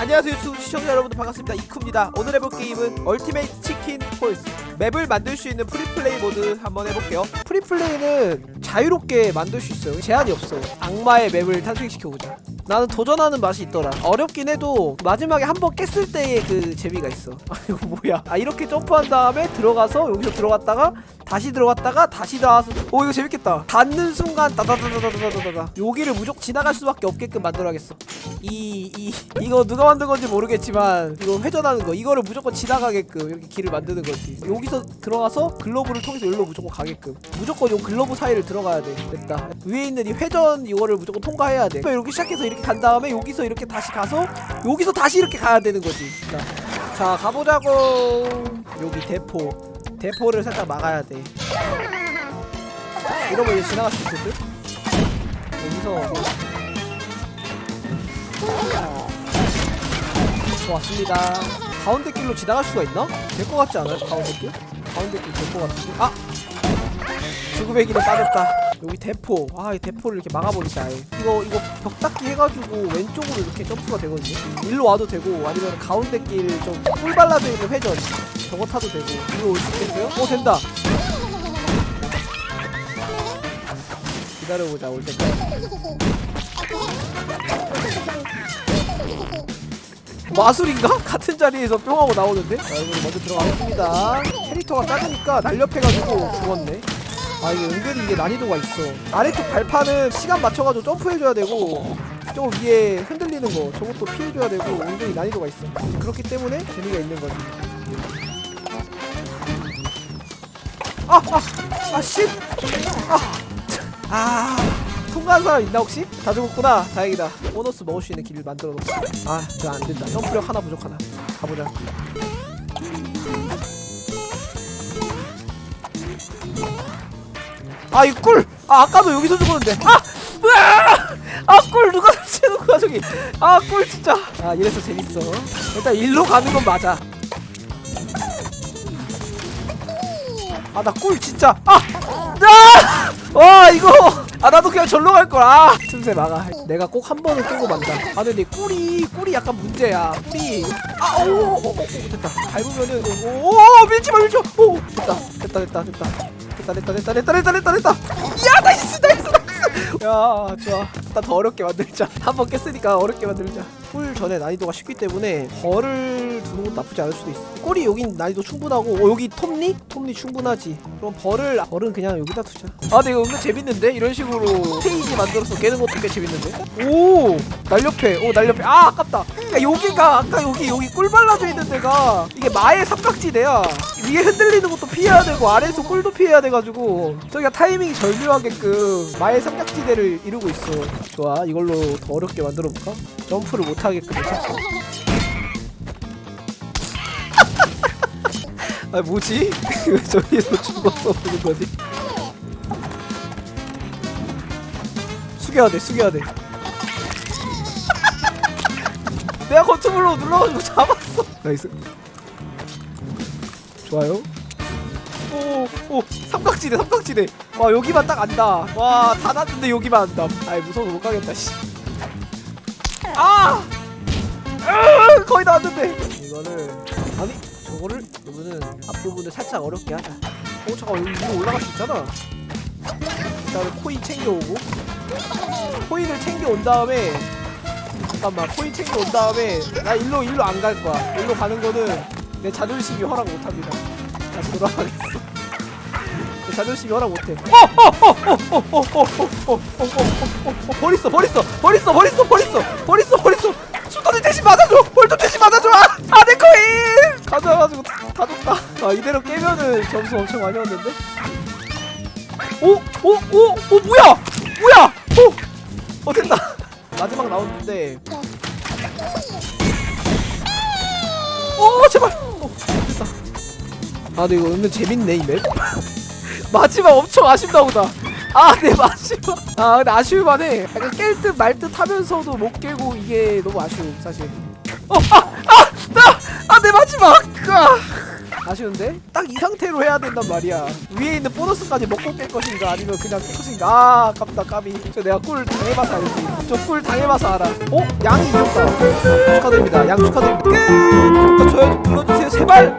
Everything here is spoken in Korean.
안녕하세요 유튜브 시청자 여러분들 반갑습니다. 이쿠입니다. 오늘 해볼 게임은 Ultimate Chicken Horse 맵을 만들 수 있는 free play 모드 한번 해볼게요. free play는 자유롭게 만들 수 있어요. 제한이 없어요. 악마의 맵을 탄생시켜보자. 나는 도전하는 맛이 있더라. 어렵긴 해도 마지막에 한 번 깼을 때의 그 재미가 있어. 아 이거 뭐야? 아 이렇게 점프한 다음에 들어가서 여기서 들어갔다가 다시 들어갔다가 다시 나와서 오 이거 재밌겠다. 닿는 순간 다다다다다다다다다. 여기를 무조건 지나갈 수밖에 없게끔 만들어야겠어. 이, 이 이거 누가 만든 건지 모르겠지만 이거 회전하는 거 이거를 무조건 지나가게끔 이렇게 길을 만드는 거지. 여기서 들어가서 글러브를 통해서 여기로 무조건 가게끔. 무조건 요 글러브 사이를 들어가야 돼. 됐다. 위에 있는 이 회전 이거를 무조건 통과해야 돼. 이렇게 시작해서 이렇게 이렇게 간 다음에 여기서 이렇게 다시 가서 여기서 다시 이렇게 가야 되는 거지 자, 자 가보자고 여기 대포 대포를 살짝 막아야 돼 이러면 이제 지나갈 수 있을 듯? 여기서 좋았습니다 가운데 길로 지나갈 수가 있나? 될 것 같지 않아요? 가운데 길? 가운데 길 될 것 같은데? 아! 주구배기로 빠졌다 여기 대포. 아 이 대포를 이렇게 막아버린다 이거 이거 벽 닦기 해가지고 왼쪽으로 이렇게 점프가 되거든요. 일로 와도 되고 아니면 가운데 길좀 꿀발라져 있는 회전. 저거 타도 되고. 일로 올 수 있겠어요? 오 된다. 기다려보자 올 때까지. 마술인가? 같은 자리에서 뿅하고 나오는데? 자 여러분 먼저 들어가겠습니다. 캐릭터가 작으니까 날렵해가지고 죽었네. 아 이게 은근 이게 난이도가 있어 아래쪽 발판은 시간 맞춰가지고 점프해줘야 되고 저 위에 흔들리는 거 저것도 피해줘야 되고 은근히 난이도가 있어 그렇기 때문에 재미가 있는 거지 아! 아! 아 씨! 아! 아! 통과한 사람 있나 혹시? 다 죽었구나 다행이다 보너스 먹을 수 있는 길을 만들어 놓고 아그 안된다 점프력 하나 부족하나 가보자 아이 꿀! 아 아까도 여기서 죽었는데. 아! 으아! 아꿀! 누가 설치해놓고 가 저기? 아 꿀 진짜. 아 이래서 재밌어. 일단 일로 가는 건 맞아. 아 나 꿀 진짜. 아! 아! 와 이거! 아 나도 그냥 절로 갈걸 아 틈새 막아. 내가 꼭 한 번은 깨고 만다. 아 근데 꿀이 꿀이 약간 문제야. 꿀이. 아오오오 됐다. 밟으면은 오오 밀지마 밀지마. 오 됐다. 됐다 됐다 됐다. 됐다 됐다 됐다 됐다 됐다 됐다 됐다. 야 nice nice nice. 야 좋아. 일단 더 어렵게 만들자. 한 번 깼으니까 어렵게 만들자. 풀 전에 난이도가 쉽기 때문에 벌을 두는 것도 나쁘지 않을 수도 있어. 꼬리 여긴 난이도 충분하고 어 여기 톱니? 톱니 충분하지. 그럼 벌을 벌은 그냥 여기다 두자. 아 근데 이거 은근 재밌는데? 이런 식으로 스테이지 만들어서 깨는 것도 꽤 재밌는데? 오 날렵해. 오 날렵해. 아 아깝다. 야, 여기가 아까 여기 여기 꿀 발라져 있는 데가 이게 마의 삼각지대야. 이게 흔들리는 것도 피해야 되고 아래에서 꿀도 피해야 돼가지고 저기가 타이밍이 절묘하게끔 마의 삼각지대를 이루고 있어 좋아 이걸로 더 어렵게 만들어볼까? 점프를 못하게끔 아 뭐지? 왜 저기에서 죽어서 보는 거지? 숙여야 돼 숙여야 돼 내가 거트블로 눌러가지고 잡았어 나이스 좋아요. 오오 삼각지대 삼각지대. 와 여기만 딱 안다. 와 다 났는데 여기만 안다. 아이 무서워서 못 가겠다 씨. 아! 거의 다 왔는데. 이거는 아니 저거를 이거는 앞부분을 살짝 어렵게 하자. 어 잠깐 여기 위로 올라갈 수 있잖아. 일단은 코인 챙겨오고. 코인을 챙겨온 다음에 잠깐만 코인 챙겨온 다음에 나 일로 일로 안 갈 거야. 일로 가는 거는 내 자존심이 허락 못합니다 다시 돌아가겠어 내 자존심이 허락 못해 버렸어 버렸어 버렸어 버렸어 버렸어 버렸어 버렸어 수도대 대신 맞아줘 벌도 대신 맞아줘 아, 아내 거임 가져와가지고 다, 줬다 아 이대로 깨면은 점수 엄청 많이 왔는데 오! 오! 오! 오 뭐야! 뭐야! 오! 어 됐다 마지막 라운드인데 오 제발 아 근데 이거 은근 재밌네 이 맵. 마지막 엄청 아쉽다 보다. 아네 마지막. 아 근데 아쉬울만 해. 약간 깰 듯 말 듯 하면서도 못 깨고 이게 너무 아쉬워 사실. 어 아아아내 마지막! 아, 아쉬운데? 딱 이 상태로 해야 된단 말이야. 위에 있는 보너스까지 먹고 깰 것인가 아니면 그냥 깰 것인가? 아 아깝다 까비. 저 내가 꿀 당해봐서 알지. 저 꿀 당해봐서 알아. 어? 양이 이겼다. 축하드립니다. 양 축하드립니다. 끝! 좋아요 좀 눌러주세요. 제발